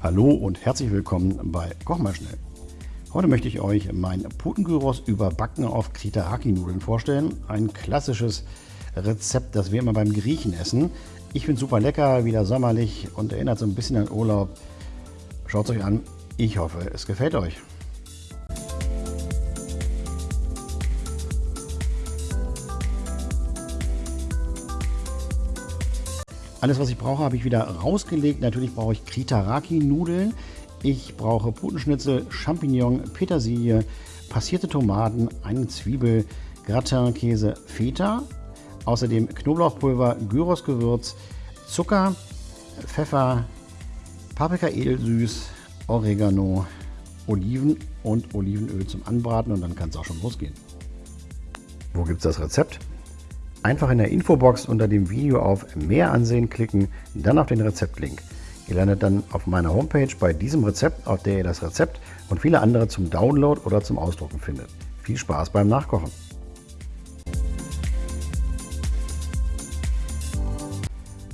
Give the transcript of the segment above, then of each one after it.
Hallo und herzlich willkommen bei Koch mal schnell. Heute möchte ich euch mein Putengyros überbacken auf Kritaraki-Nudeln vorstellen. Ein klassisches Rezept, das wir immer beim Griechen essen. Ich finde super lecker, wieder sommerlich und erinnert so ein bisschen an Urlaub. Schaut es euch an. Ich hoffe, es gefällt euch. Alles, was ich brauche, habe ich wieder rausgelegt. Natürlich brauche ich Kritaraki-Nudeln. Ich brauche Putenschnitzel, Champignon, Petersilie, passierte Tomaten, eine Zwiebel, Gratin-Käse, Feta, außerdem Knoblauchpulver, Gyrosgewürz, Zucker, Pfeffer, Paprika edelsüß, Oregano, Oliven und Olivenöl zum Anbraten und dann kann es auch schon losgehen. Wo gibt es das Rezept? Einfach in der Infobox unter dem Video auf Mehr ansehen klicken, dann auf den Rezeptlink. Ihr landet dann auf meiner Homepage bei diesem Rezept, auf der ihr das Rezept und viele andere zum Download oder zum Ausdrucken findet. Viel Spaß beim Nachkochen!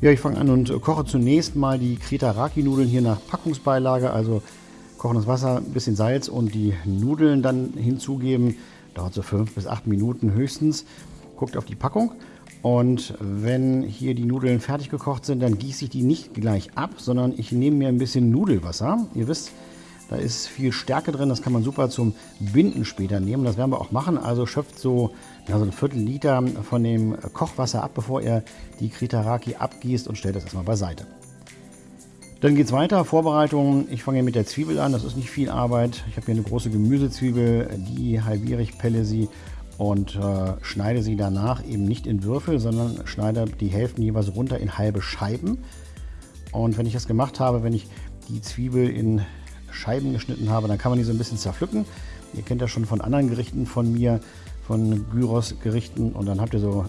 Ja, ich fange an und koche zunächst mal die Kritaraki-Nudeln hier nach Packungsbeilage, also kochendes Wasser, ein bisschen Salz und die Nudeln dann hinzugeben. Dauert so fünf bis acht Minuten höchstens guckt auf die Packung und wenn hier die Nudeln fertig gekocht sind, dann gieße ich die nicht gleich ab, sondern ich nehme mir ein bisschen Nudelwasser. Ihr wisst, da ist viel Stärke drin, das kann man super zum Binden später nehmen. Das werden wir auch machen. Also schöpft so, ja, ein Viertel Liter von dem Kochwasser ab, bevor ihr die Kritaraki abgießt und stellt das erstmal beiseite. Dann geht es weiter, Vorbereitung. Ich fange mit der Zwiebel an, das ist nicht viel Arbeit. Ich habe hier eine große Gemüsezwiebel, die halbiere ich, pelle sie und äh, schneide sie danach eben nicht in Würfel, sondern schneide die Hälften jeweils runter in halbe Scheiben. Und wenn ich das gemacht habe, wenn ich die Zwiebel in Scheiben geschnitten habe, dann kann man die so ein bisschen zerpflücken. Ihr kennt das schon von anderen Gerichten von mir, von Gyros-Gerichten. Und dann habt ihr so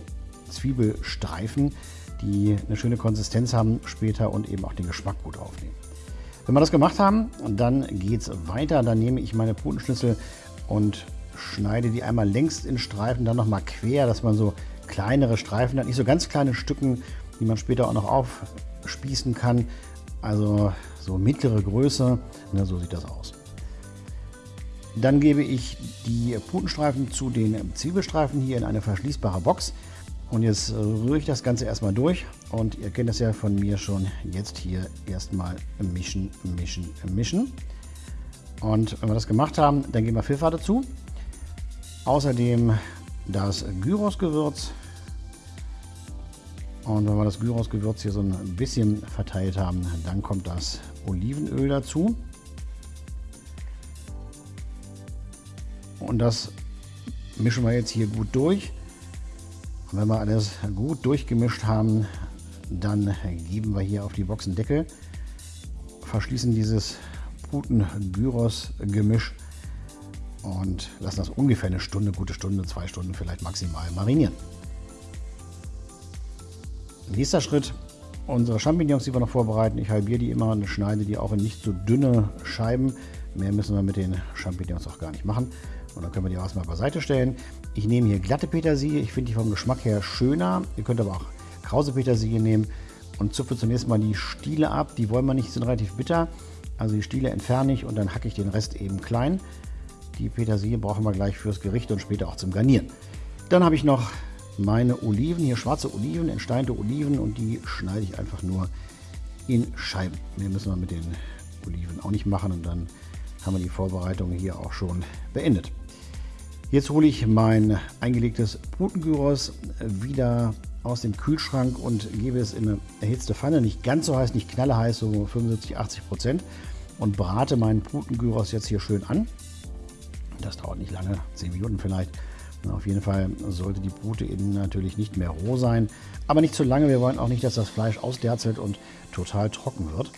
Zwiebelstreifen, die eine schöne Konsistenz haben später und eben auch den Geschmack gut aufnehmen. Wenn wir das gemacht haben, dann geht es weiter. Dann nehme ich meine Putenschnitzel und schneide die einmal längs in Streifen, dann nochmal quer, dass man so kleinere Streifen hat, nicht so ganz kleine Stücken, die man später auch noch aufspießen kann. Also so mittlere Größe, ne, so sieht das aus. Dann gebe ich die Putenstreifen zu den Zwiebelstreifen hier in eine verschließbare Box. Und jetzt rühre ich das Ganze erstmal durch. Und ihr kennt das ja von mir schon. Jetzt hier erstmal mischen, mischen, mischen. Und wenn wir das gemacht haben, dann geben wir Pfeffer dazu. Außerdem das Gyrosgewürz. Und wenn wir das Gyrosgewürz hier so ein bisschen verteilt haben, dann kommt das Olivenöl dazu. Und das mischen wir jetzt hier gut durch. Und wenn wir alles gut durchgemischt haben, dann geben wir hier auf die Boxendeckel, verschließen dieses Puten-Gyros-Gemisch und lassen das ungefähr eine Stunde, gute Stunde, zwei Stunden vielleicht maximal marinieren. Nächster Schritt, unsere Champignons, die wir noch vorbereiten. Ich halbiere die immer und schneide die auch in nicht so dünne Scheiben. Mehr müssen wir mit den Champignons auch gar nicht machen. Und dann können wir die erstmal beiseite stellen. Ich nehme hier glatte Petersilie. Ich finde die vom Geschmack her schöner. Ihr könnt aber auch krause Petersilie nehmen und zupfe zunächst mal die Stiele ab. Die wollen wir nicht, sind relativ bitter. Also die Stiele entferne ich und dann hacke ich den Rest eben klein. Die Petersilie brauchen wir gleich fürs Gericht und später auch zum Garnieren. Dann habe ich noch meine Oliven, hier schwarze Oliven, entsteinte Oliven und die schneide ich einfach nur in Scheiben. Mehr müssen wir mit den Oliven auch nicht machen und dann haben wir die Vorbereitung hier auch schon beendet. Jetzt hole ich mein eingelegtes Putengyros wieder aus dem Kühlschrank und gebe es in eine erhitzte Pfanne, nicht ganz so heiß, nicht knalleheiß, so 75, 80 Prozent und brate meinen Putengyros jetzt hier schön an. Das dauert nicht lange, 10 Minuten vielleicht. Auf jeden Fall sollte die Brute innen natürlich nicht mehr roh sein, aber nicht zu lange. Wir wollen auch nicht, dass das Fleisch ausderzelt und total trocken wird.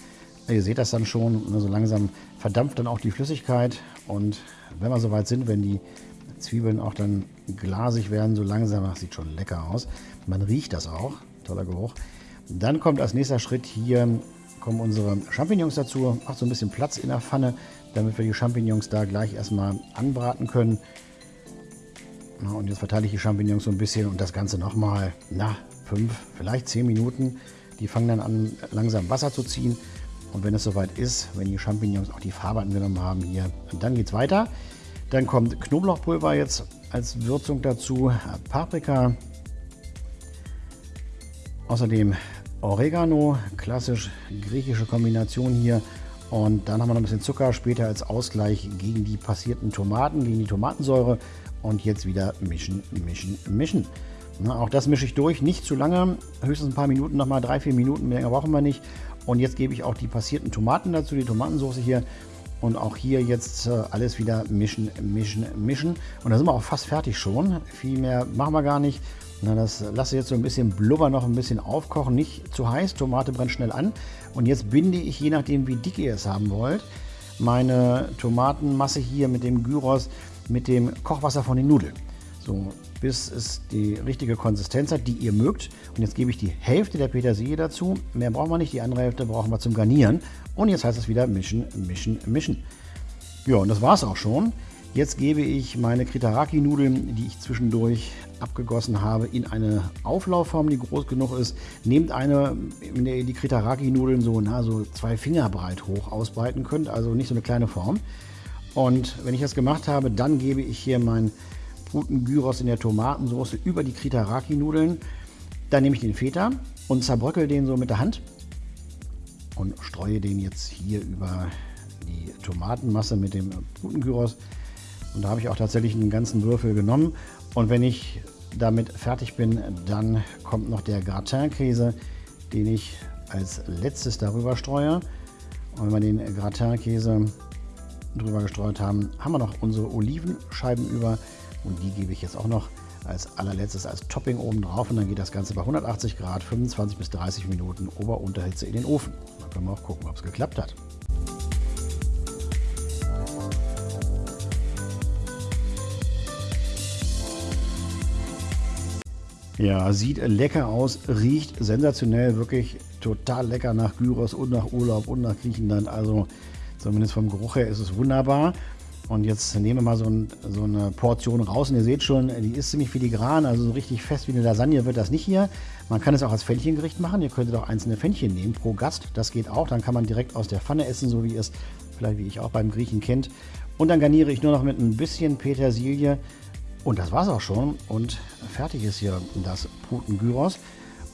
Ihr seht das dann schon, so langsam verdampft dann auch die Flüssigkeit und wenn wir soweit sind, wenn die Zwiebeln auch dann glasig werden, so langsam, das sieht schon lecker aus. Man riecht das auch, toller Geruch. Dann kommt als nächster Schritt hier kommen unsere Champignons dazu. Macht so ein bisschen Platz in der Pfanne, damit wir die Champignons da gleich erstmal anbraten können. Na, und jetzt verteile ich die Champignons so ein bisschen und das Ganze nochmal, na, fünf, vielleicht zehn Minuten. Die fangen dann an, langsam Wasser zu ziehen. Und wenn es soweit ist, wenn die Champignons auch die Farbe angenommen haben hier, dann geht es weiter. Dann kommt Knoblauchpulver jetzt als Würzung dazu, Paprika, außerdem Oregano, klassisch griechische Kombination hier. Und dann haben wir noch ein bisschen Zucker später als Ausgleich gegen die passierten Tomaten, gegen die Tomatensäure. Und jetzt wieder mischen, mischen, mischen. Na, auch das mische ich durch, nicht zu lange, höchstens ein paar Minuten, nochmal drei, vier Minuten, mehr brauchen wir nicht. Und jetzt gebe ich auch die passierten Tomaten dazu, die Tomatensauce hier. Und auch hier jetzt äh, alles wieder mischen, mischen, mischen. Und da sind wir auch fast fertig schon. Viel mehr machen wir gar nicht. Na, das lasse ich jetzt so ein bisschen Blubber noch ein bisschen aufkochen. Nicht zu heiß, Tomate brennt schnell an. Und jetzt binde ich, je nachdem wie dick ihr es haben wollt, meine Tomatenmasse hier mit dem Gyros, mit dem Kochwasser von den Nudeln. So, bis es die richtige Konsistenz hat, die ihr mögt. Und jetzt gebe ich die Hälfte der Petersilie dazu. Mehr brauchen wir nicht, die andere Hälfte brauchen wir zum Garnieren. Und jetzt heißt es wieder mischen, mischen, mischen. Ja, und das war es auch schon. Jetzt gebe ich meine Kritaraki-Nudeln, die ich zwischendurch abgegossen habe, in eine Auflaufform, die groß genug ist. Nehmt eine, in der ihr die Kritaraki-Nudeln so, so zwei Finger breit hoch ausbreiten könnt, also nicht so eine kleine Form. Und wenn ich das gemacht habe, dann gebe ich hier meinen Putengyros in der Tomatensauce über die Kritaraki-Nudeln. Dann nehme ich den Feta und zerbröckel den so mit der Hand und streue den jetzt hier über die Tomatenmasse mit dem Putengyros. Und da habe ich auch tatsächlich einen ganzen Würfel genommen. Und wenn ich damit fertig bin, dann kommt noch der Gratin-Käse, den ich als letztes darüber streue. Und wenn wir den Gratin-Käse drüber gestreut haben, haben wir noch unsere Olivenscheiben über. Und die gebe ich jetzt auch noch als allerletztes als Topping oben drauf. Und dann geht das Ganze bei 180 Grad 25 bis 30 Minuten Ober-Unterhitze in den Ofen. Dann können wir auch gucken, ob es geklappt hat. Ja, sieht lecker aus, riecht sensationell, wirklich total lecker nach Gyros und nach Urlaub und nach Griechenland. Also zumindest vom Geruch her ist es wunderbar. Und jetzt nehmen wir mal so, ein, so, eine Portion raus. Und ihr seht schon, die ist ziemlich filigran, also so richtig fest wie eine Lasagne wird das nicht hier. Man kann es auch als Fännchengericht machen. Ihr könntet auch einzelne Fännchen nehmen pro Gast. Das geht auch. Dann kann man direkt aus der Pfanne essen, so wie es vielleicht wie ich auch beim Griechen kennt. Und dann garniere ich nur noch mit ein bisschen Petersilie. Und das war's auch schon. Und fertig ist hier das Putengyros.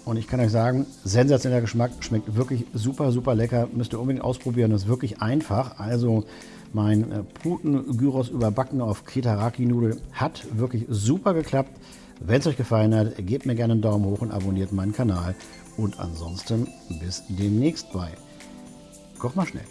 Und ich kann euch sagen, sensationeller Geschmack, schmeckt wirklich super, super lecker. Müsst ihr unbedingt ausprobieren, das ist wirklich einfach. Also mein äh, Puten-Gyros überbacken auf Kitaraki-Nudel hat wirklich super geklappt. Wenn es euch gefallen hat, gebt mir gerne einen Daumen hoch und abonniert meinen Kanal. Und ansonsten bis demnächst bei Koch mal schnell.